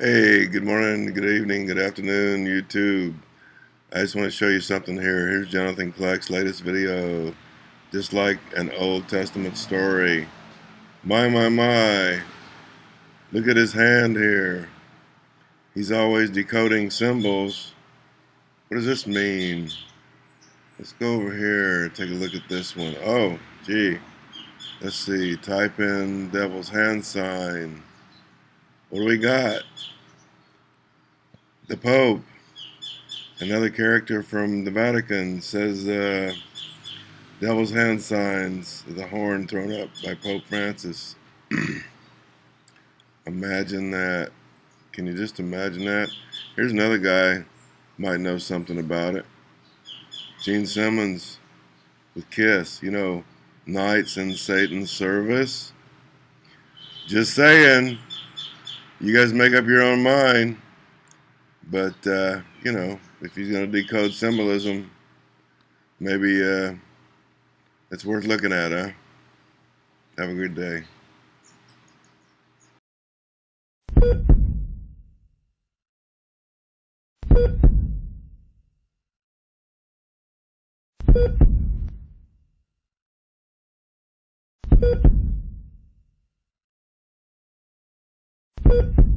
Hey, good morning, good evening, good afternoon, YouTube. I just want to show you something here. Here's Jonathan Kleck's latest video. Just like an Old Testament story. My, my, my. Look at his hand here. He's always decoding symbols. What does this mean? Let's go over here take a look at this one. Oh, gee. Let's see. Type in devil's hand sign. What do we got? The Pope, another character from the Vatican, says uh, devil's hand signs, the horn thrown up by Pope Francis. imagine that. Can you just imagine that? Here's another guy, might know something about it. Gene Simmons with Kiss, you know, Knights in Satan's Service. Just saying, you guys make up your own mind. But, uh, you know, if he's going to decode symbolism, maybe uh, it's worth looking at, huh? Have a good day. you Thank you.